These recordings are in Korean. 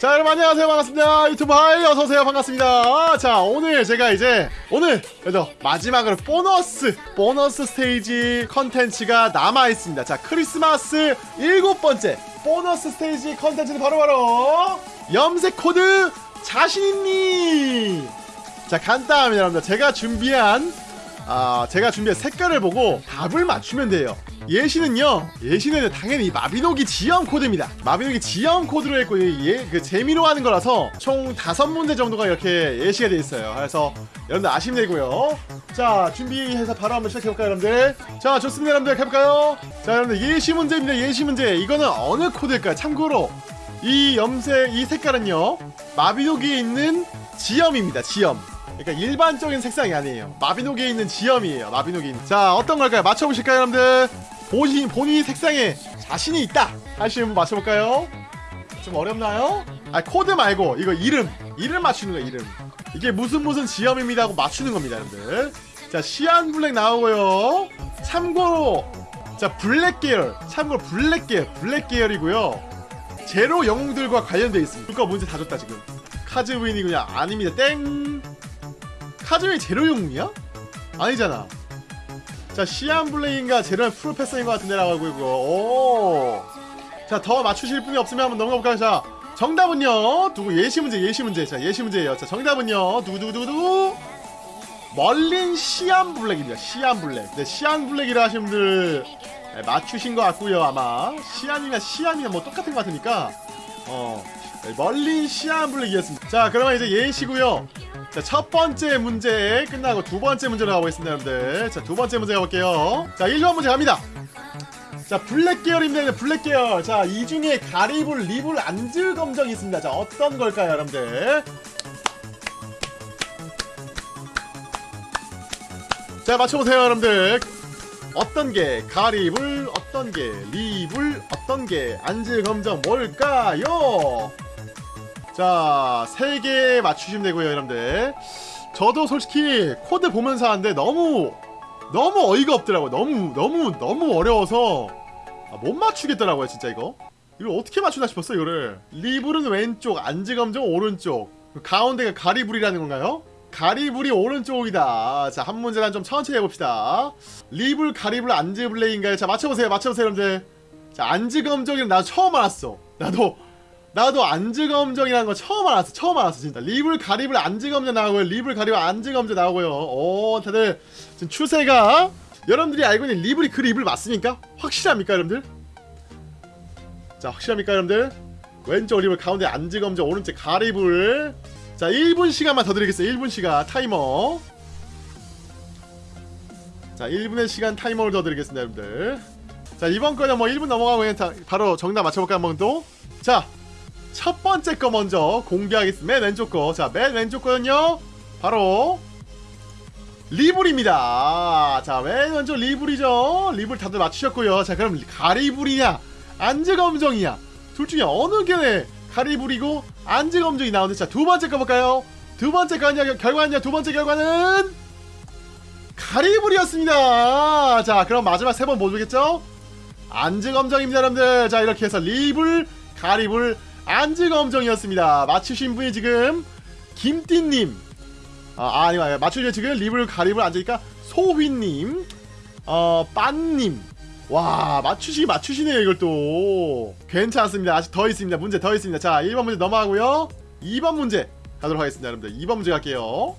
자 여러분 안녕하세요. 반갑습니다. 유튜브 hi 어서오세요. 반갑습니다. 아, 자 오늘 제가 이제 오늘 그래도 마지막으로 보너스 보너스 스테이지 컨텐츠가 남아있습니다. 자 크리스마스 일곱 번째 보너스 스테이지 컨텐츠는 바로바로 염색 코드 자신있니? 자 간단합니다 여러분들. 제가 준비한 아 제가 준비한 색깔을 보고 답을 맞추면 돼요 예시는요 예시는 당연히 마비노기 지염 코드입니다. 마비노기 지염 코드로 했고 예, 그 재미로 하는 거라서 총 다섯 문제 정도가 이렇게 예시가 돼 있어요. 그래서 여러분들 아시면 되고요. 자 준비해서 바로 한번 시작해볼까요 여러분들? 자 좋습니다 여러분들. 해볼까요? 자 여러분들 예시 문제입니다 예시 문제. 이거는 어느 코드일까요? 참고로 이 염색 이 색깔은요 마비노기에 있는 지염입니다 지염 그러니까 일반적인 색상이 아니에요. 마비노기에 있는 지염이에요 마비노기에 있는 자 어떤 걸까요? 맞춰보실까요 여러분들? 본인 본인이 색상에 자신이 있다. 하시는 분 맞춰볼까요? 좀 어렵나요? 아 코드 말고 이거 이름. 이름 맞추는 거예요 이름. 이게 무슨 무슨 지염입니다 하고 맞추는 겁니다 여러분들. 자 시안 블랙 나오고요. 참고로 자 블랙 계열. 참고로 블랙 계열. 블랙 계열이고요. 제로 영웅들과 관련되어 있습니다. 그거 문제 다 줬다 지금. 카즈윈이구나 아닙니다. 땡 카즈윈이 제로 영웅이야? 아니잖아. 자 시안 블레인과 제로는 프로페서인 것 같은데 라고 있고. 오자더 맞추실 분이 없으면 한번 넘어가 볼까요? 자 정답은요. 두고 예시 문제 예시 문제. 자 예시 문제예요. 자 정답은요. 두구두구두구 멀린 시안 블랙입니다. 시안 블랙. 네 시안 블랙이라 하신 분들 네, 맞추신 것 같고요 아마. 시안이나 시안이나 뭐 똑같은 것 같으니까. 어. 네, 멀린 시안 블랙이었습니다 자 그러면 이제 예시고요 자, 첫 번째 문제 끝나고 두 번째 문제로 가보겠습니다, 여러분들. 자, 두 번째 문제 가볼게요. 자, 1번 문제 갑니다. 자, 블랙 계열입니다, 블랙 계열. 자, 이 중에 가리블, 리블, 안즈 검정이 있습니다. 자, 어떤 걸까요, 여러분들? 자, 맞춰보세요, 여러분들. 어떤 게 가리블, 어떤 게 리블, 어떤 게 안즈 검정 뭘까요? 자, 3개 맞추시면 되고요, 여러분들. 저도 솔직히 코드 보면서 하는데 너무 너무 어이가 없더라고요. 너무 너무 너무 어려워서 아, 못 맞추겠더라고요, 진짜 이거. 이걸 어떻게 맞추나 싶었어, 이거를. 리불은 왼쪽, 안지검정 오른쪽. 가운데가 가리불이라는 건가요? 가리불이 오른쪽이다. 자, 한 문제만 좀 천천히 해봅시다. 리불, 가리불, 안즈블레인가요? 자, 맞춰보세요, 맞춰보세요, 여러분들. 자, 안즈검정이는 나 처음 알았어. 나도 나도 안즈검정이라는 거 처음 알았어 처음 알았어 진짜. 리블 가리블 안즈검정 나오고요. 리블 가리블 안즈검정 나오고요. 오 다들 지금 추세가 여러분들이 알고 있는 리블이 그 리블 맞습니까? 확실합니까 여러분들? 자 확실합니까 여러분들? 왼쪽 리블 가운데 안즈검정 오른쪽 가리블. 자 1분 시간만 더 드리겠어요 1분 시간 타이머. 자 1분의 시간 타이머를 더 드리겠습니다 여러분들. 자 이번 거는 뭐 1분 넘어가고 그냥 바로 정답 맞춰볼까요 한번 또자 첫 번째 거 먼저 공개하겠습니다. 맨 왼쪽 거. 자, 맨 왼쪽 거는요. 바로 리불입니다. 자, 맨 왼쪽 리불이죠. 리불 다들 맞추셨고요. 자, 그럼 가리불이냐, 안즈검정이냐. 둘 중에 어느 게 가리불이고 안즈검정이 나오는데 자, 두 번째 거 볼까요? 두 번째 거는요, 결과는요. 두 번째 결과는 가리불이었습니다. 자, 그럼 마지막 세번뭐 보겠죠? 안즈검정입니다, 여러분들. 자, 이렇게 해서 리불, 가리불, 안즈검정이었습니다. 맞추신 분이 지금 김띠님. 아, 아니 아니 맞추신 지금 리블 가립을 앉으니까 소휘님 어 빤님. 와 맞추시 맞추시네요 이걸 또. 괜찮습니다. 아직 더 있습니다. 문제 더 있습니다. 자 1번 문제 넘어가고요. 2번 문제 가도록 하겠습니다 여러분들. 2번 문제 갈게요.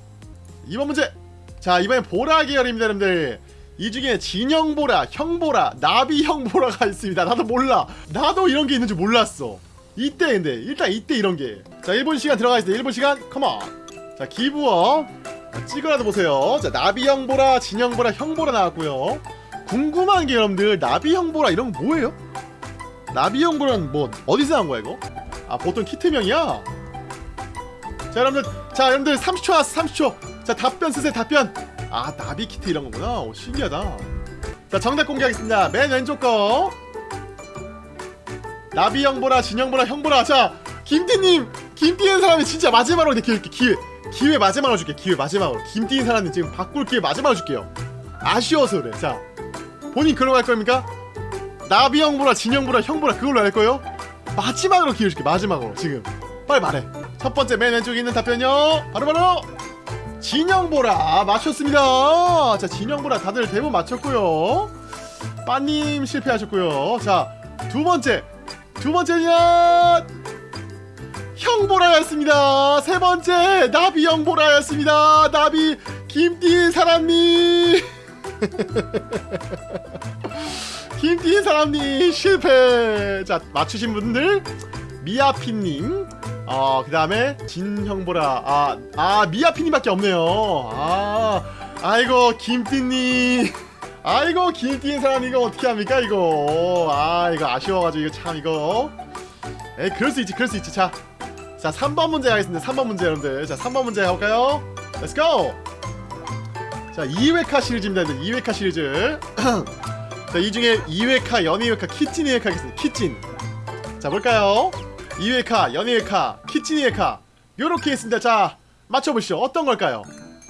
2번 문제. 자 이번엔 보라 계열입니다 여러분들. 이 중에 진영보라, 형보라, 나비형보라가 있습니다. 나도 몰라. 나도 이런 게 있는 줄 몰랐어 이때 근데 일단 이때 이런 게 자 1분 시간 들어가 있습니다. 1분 시간 컴온 자 기부어. 찍어라도 보세요. 자 나비형 보라 진형 보라 형 보라 나왔고요. 궁금한 게 여러분들 나비형 보라 이런 거 뭐예요? 나비형 보라는 뭐 어디서 나온 거야 이거? 아 보통 키트명이야? 자 여러분들 자 여러분들 30초 왔어 30초. 자 답변 쓰세요 답변. 아 나비 키트 이런 거구나. 오 신기하다. 자 정답 공개하겠습니다. 맨 왼쪽 거 나비 형 보라 진형보라 형 보라. 자 김띠님 김띠는 사람이 진짜 마지막으로 내 기회 기회 기회 마지막으로 줄게. 기회 마지막으로. 김띠인 사람이 지금 바꿀 기회 마지막으로 줄게요. 아쉬워서 그래. 자 본인 그걸로 할 겁니까? 나비 형 보라 진형보라 형 보라 그걸로 할 거예요? 마지막으로 기회 줄게 마지막으로. 지금. 빨리 말해. 첫 번째 맨 왼쪽에 있는 답변요. 바로 바로. 진영보라. 맞췄습니다. 자 진영보라 다들 대부분 맞췄고요. 빠님 실패하셨고요. 자 두 번째 두 번째는 형보라였습니다 세 번째 나비 형보라였습니다 나비 김띠 사람님 김띠 사람님 실패 자 맞추신 분들 미아피님 어, 그 다음에 진형보라. 아, 아, 미아피님밖에 없네요. 아, 아이고, 김띠님. 아이고, 김띠인 사람 이거 어떻게 합니까, 이거. 아, 이거 아쉬워가지고, 이거 참, 이거. 에이, 그럴 수 있지, 그럴 수 있지. 자, 자, 3번 문제 하겠습니다. 3번 문제, 여러분들. 자, 3번 문제 해볼까요? Go! 자, 2회카 시리즈입니다, 여러분들. 2회카 시리즈. 자, 이 중에 2회카, 연희회카, 키친 2회카 하겠습니다. 키친. 자, 볼까요? 2회카, 연희회카, 키친이회카 요렇게 있습니다 자 맞춰보시죠 어떤 걸까요?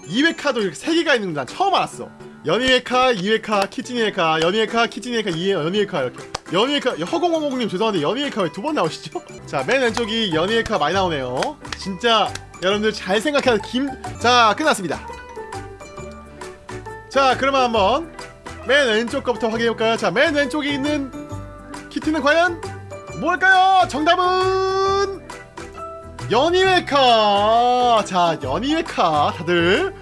2회카도 이렇게 3개가 있는 건 난 처음 알았어 연희회카, 2회 카, 키친이회카 연희회카, 키친이회카, 2회, 연희회카 이렇게 연희회카, 허공허공님 죄송한데 연희회카 왜 두 번 나오시죠? 자 맨 왼쪽이 연희회카 많이 나오네요 진짜 여러분들 잘 생각해서 김... 자 끝났습니다 자 그러면 한번 맨 왼쪽 거부터 확인해볼까요? 자 맨 왼쪽에 있는 키트는 과연 뭘까요? 정답은 연희회카 자 연희회카 다들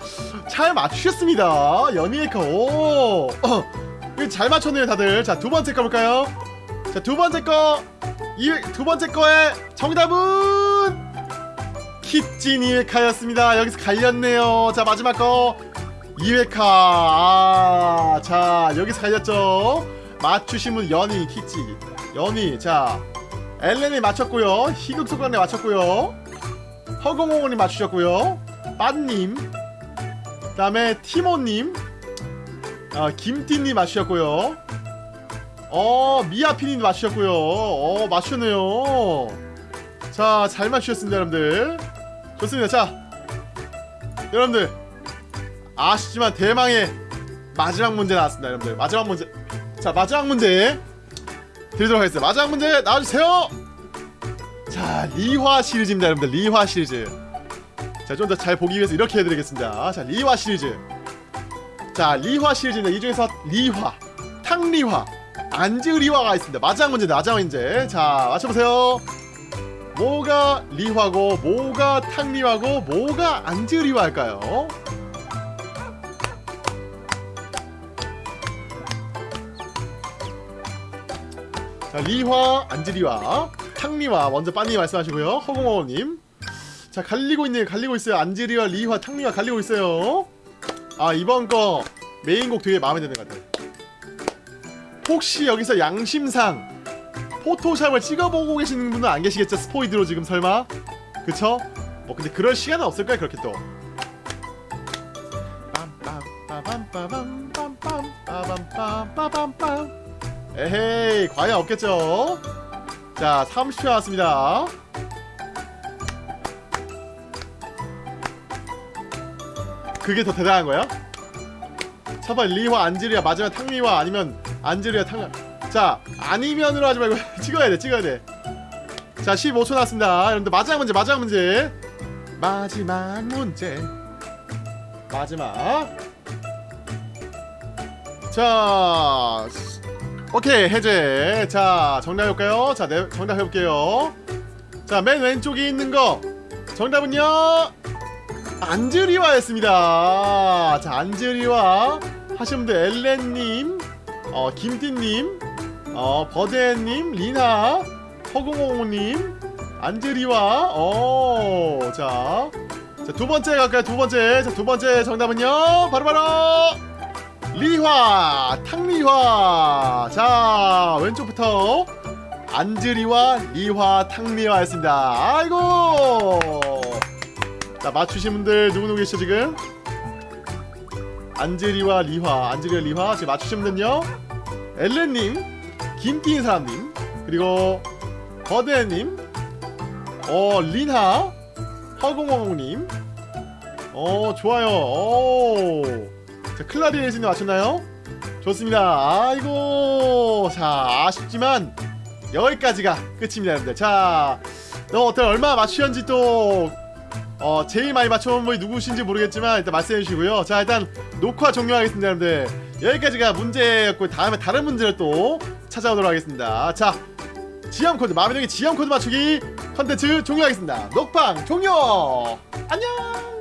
잘 맞추셨습니다. 연희회카 오. 이거 잘 맞췄네요 다들. 자 두번째 거 볼까요? 자 두번째 거 이 두 번째 거의 정답은 키찌니회카였습니다. 여기서 갈렸네요. 자 마지막 거. 2회카. 아, 자 여기서 갈렸죠. 맞추신 분 연희 키찌 연희 자 엘렌이 맞췄고요. 희극소관에 맞췄고요. 허공홍원이 맞추셨고요. 빠님. 그 다음에 티모님. 아, 김띠님 맞추셨고요. 어 미아피님 맞추셨고요. 어 맞추네요. 자 잘 맞추셨습니다 여러분들. 좋습니다. 자 여러분들. 아쉽지만 대망의 마지막 문제 나왔습니다 여러분들. 마지막 문제. 자 마지막 문제 드리도록 하겠습니다. 마지막 문제 나와주세요. 자 리화 시리즈입니다 여러분들. 리화 시리즈 자 좀 더 잘 보기 위해서 이렇게 해드리겠습니다. 자 리화 시리즈. 자 리화 시리즈인데 이 중에서 리화 탕리화 안즈리화가 있습니다. 마지막 문제 마지막 문제. 자 맞춰보세요. 뭐가 리화고 뭐가 탕리화고 뭐가 안즈리화일까요? 자 리화 안즈리화 탕리화 먼저 빠니 말씀하시고요. 허공어님 자 갈리고 있네요 갈리고 있어요 안지리와 리와 창리와 갈리고 있어요 아 이번 거 메인곡 되게 마음에 드는 것 같아요 혹시 여기서 양심상 포토샵을 찍어보고 계시는 분은 안 계시겠죠? 스포이드로 지금 설마? 그쵸? 뭐 근데 그럴 시간은 없을까요 그렇게 또 에헤이 과연 없겠죠? 자 30초 나왔습니다 그게 더 대단한 거야? 첫번 리화 안지리아 마지막 탕리화 아니면 안지리아 탕. 자 아니면으로 하지 말고 찍어야 돼 찍어야 돼자 15초 나왔습니다. 여러분들 마지막 문제 마지막 문제. 마지막 문제. 마지막. 자 오케이 해제. 자 정답 해볼까요? 자 네, 정답 해볼게요. 자 맨 왼쪽에 있는 거. 정답은요 안즈리와였습니다 자 안즈리와 하신 분들 엘렌님 어 김띠님 어 버데님 리나 허공호님 안즈리와 어자 자, 두 번째 갈까요? 두 번째. 자, 두 번째 정답은요. 바로 바로 리화, 탕리화. 자, 왼쪽부터 안즈리와 리화, 탕리화였습니다. 아이고. 자, 맞추신 분들 누구누구 계시죠, 지금? 안즈리와 리화, 안즈리와 리화. 지금 맞추신 분들은요. 엘렌님, 김띠인 사람님, 그리고 버드님, 어, 린하, 허공허공님 어 좋아요 오. 자 클라리넷님 맞췄나요? 좋습니다 아이고 자 아쉽지만 여기까지가 끝입니다 여러분들 자너 어떻게 얼마 맞추셨는지 또 어, 제일 많이 맞춰본 분이 누구신지 모르겠지만 일단 말씀해 주시고요. 자, 일단 녹화 종료하겠습니다, 여러분들. 여기까지가 문제였고 다음에 다른 문제를 또 찾아오도록 하겠습니다. 자, 지âm 코드 마음에 드는 지âm 코드 맞추기 컨텐츠 종료하겠습니다. 녹방 종료. 안녕.